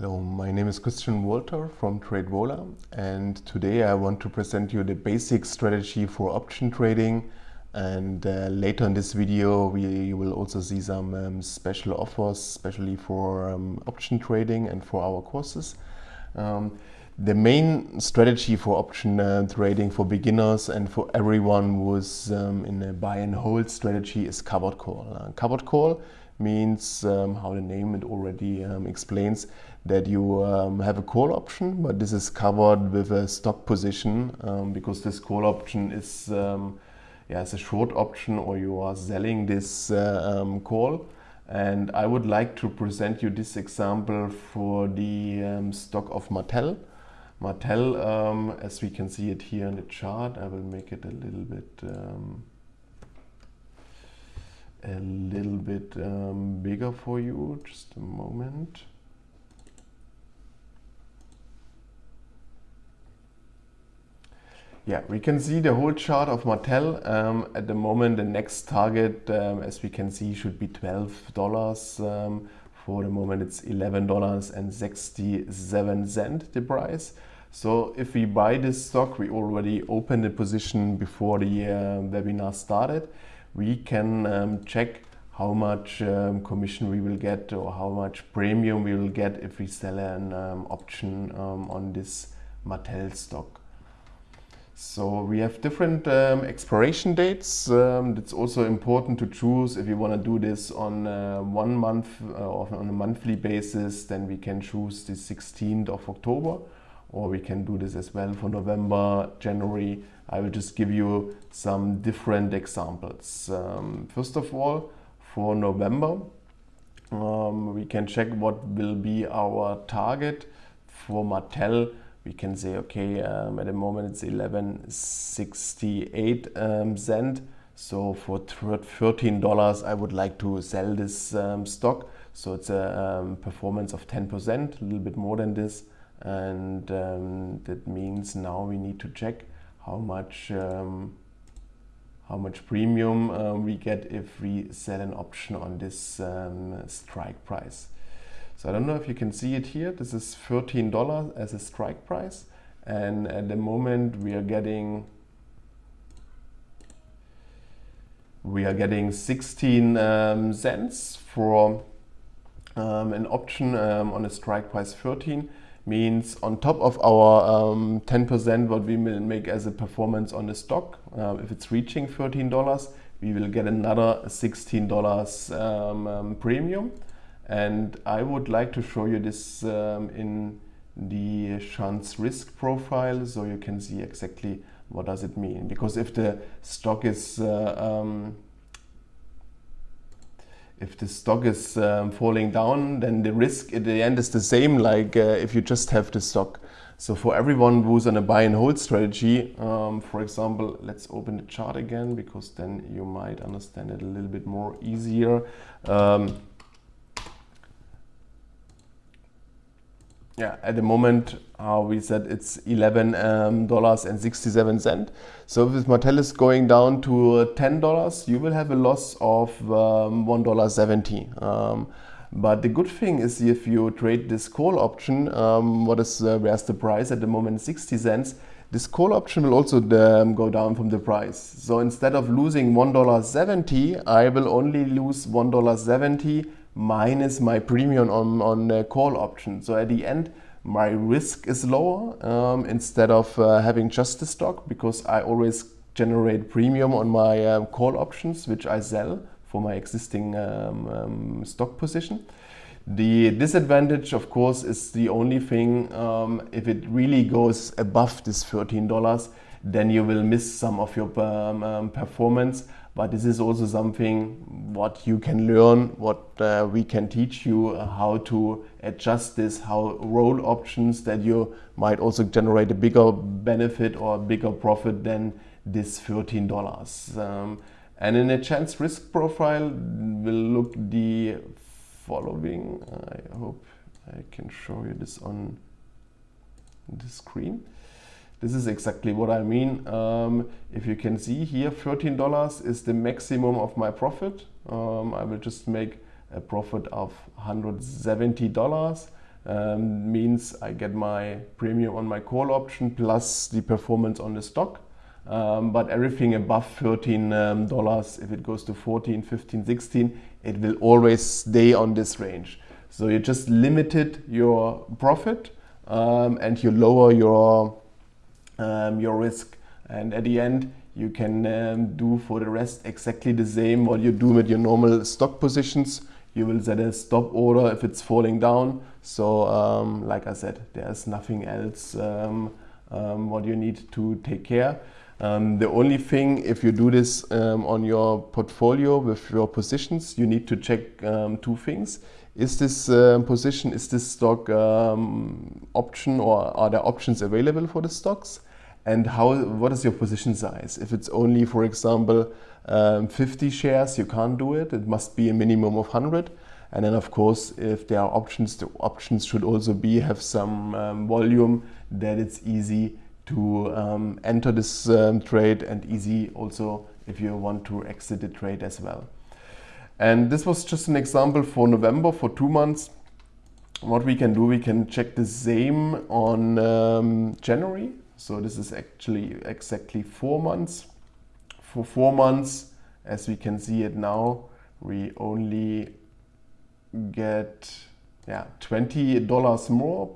Hello, my name is Christian Walter from TradeVola and today I want to present you the basic strategy for option trading and uh, later in this video we, you will also see some um, special offers especially for um, option trading and for our courses. Um, the main strategy for option uh, trading for beginners and for everyone who's um, in a buy and hold strategy is covered call. Uh, covered call means um, how the name it already um, explains that you um, have a call option but this is covered with a stock position um, because this call option is um, yeah, it's a short option or you are selling this uh, um, call and I would like to present you this example for the stock of Mattel. Mattel, as we can see it here in the chart, I will make it a little bit a little bit um, bigger for you. Just a moment. Yeah, we can see the whole chart of Mattel. Um, at the moment, the next target, um, as we can see, should be $12. Um, for the moment, it's $11.67 the price. So if we buy this stock, we already opened the position before the uh, webinar started we can um, check how much um, commission we will get or how much premium we will get if we sell an um, option um, on this Mattel stock. So we have different um, expiration dates. Um, it's also important to choose if you want to do this on uh, one month uh, or on a monthly basis, then we can choose the 16th of October or we can do this as well for November, January. I will just give you some different examples. Um, first of all, for November, um, we can check what will be our target for Mattel. We can say, okay, um, at the moment it's 1168 um, cent. So for $13, I would like to sell this um, stock. So it's a um, performance of 10%, a little bit more than this and um, that means now we need to check how much um, how much premium uh, we get if we sell an option on this um, strike price. So I don't know if you can see it here. This is $13 as a strike price. And at the moment we are getting we are getting 16 um, cents for um, an option um, on a strike price 13 means on top of our 10% um, what we will make as a performance on the stock, uh, if it's reaching $13, we will get another $16 um, um, premium. And I would like to show you this um, in the chance risk profile so you can see exactly what does it mean. Because if the stock is uh, um, if the stock is um, falling down, then the risk at the end is the same like uh, if you just have the stock. So for everyone who's on a buy and hold strategy, um, for example, let's open the chart again because then you might understand it a little bit more easier. Um, yeah, at the moment, how we said it's eleven um, dollars and sixty-seven cent. So if Mattel is going down to ten dollars, you will have a loss of um, one dollar seventy. Um, but the good thing is if you trade this call option, um, what is uh, where's the price at the moment 60 cents, this call option will also um, go down from the price. So instead of losing $1.70, I will only lose $1.70 minus my premium on, on call option. So at the end, my risk is lower um, instead of uh, having just the stock because I always generate premium on my um, call options, which I sell for my existing um, um stock position. The disadvantage, of course, is the only thing, um, if it really goes above this $13, then you will miss some of your um, performance but this is also something what you can learn, what uh, we can teach you uh, how to adjust this, how roll options that you might also generate a bigger benefit or a bigger profit than this $13. Um, and in a chance risk profile, we'll look the following. I hope I can show you this on the screen. This is exactly what I mean. Um, if you can see here, $13 is the maximum of my profit. Um, I will just make a profit of $170. um, means I get my premium on my call option plus the performance on the stock. Um, but everything above $13, um, if it goes to 14, 15, 16, it will always stay on this range. So you just limited your profit um, and you lower your, um, your risk. And at the end, you can um, do for the rest exactly the same what you do with your normal stock positions. You will set a stop order if it's falling down. So um, like I said, there's nothing else um, um, what you need to take care. Um, the only thing, if you do this um, on your portfolio with your positions, you need to check um, two things. Is this position, is this stock option or are there options available for the stocks? And how what is your position size? If it's only for example um, 50 shares you can't do it. It must be a minimum of 100 and then of course if there are options the options should also be have some um, volume that it's easy to um, enter this um, trade and easy also if you want to exit the trade as well. And this was just an example for November for two months. What we can do we can check the same on um, January so this is actually exactly four months. For four months, as we can see it now, we only get yeah $20 more.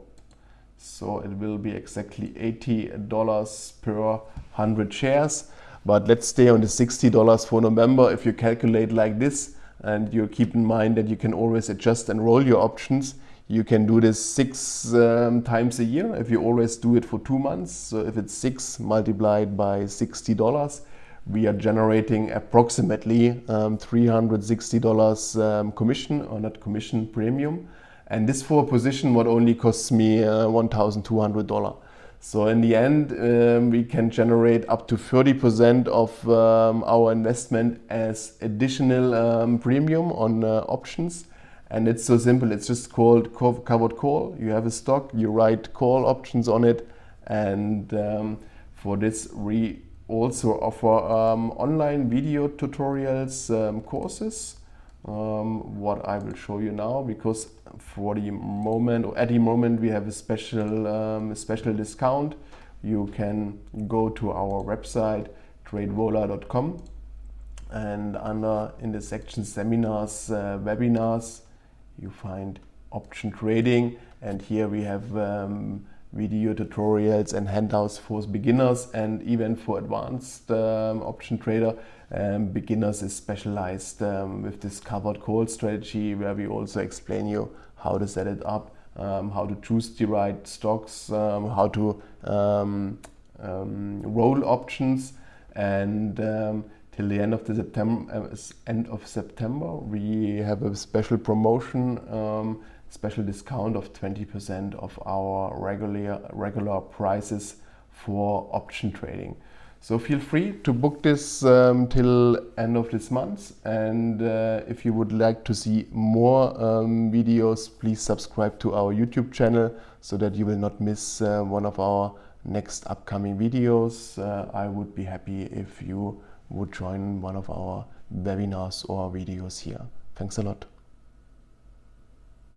So it will be exactly $80 per 100 shares. But let's stay on the $60 for November. If you calculate like this and you keep in mind that you can always adjust and roll your options, you can do this six um, times a year if you always do it for two months. So if it's six multiplied by $60, we are generating approximately um, $360 um, commission or not commission premium. And this for a position what only costs me uh, $1,200. So in the end, um, we can generate up to 30% of um, our investment as additional um, premium on uh, options and it's so simple. It's just called covered call. You have a stock, you write call options on it. And um, for this, we also offer um, online video tutorials um, courses. Um, what I will show you now because for the moment or at the moment we have a special um, a special discount you can go to our website tradevola.com and under in the section seminars uh, webinars you find option trading and here we have um, video tutorials and handouts for beginners and even for advanced um, option trader. Um, beginners is specialized um, with this covered call strategy where we also explain you how to set it up, um, how to choose the right stocks, um, how to roll options and till the end of the September, uh, end of September, we have a special promotion, um, special discount of 20% of our regular regular prices for option trading. So feel free to book this um, till end of this month. And uh, if you would like to see more um, videos, please subscribe to our YouTube channel so that you will not miss uh, one of our next upcoming videos. Uh, I would be happy if you would join one of our webinars or videos here. Thanks a lot.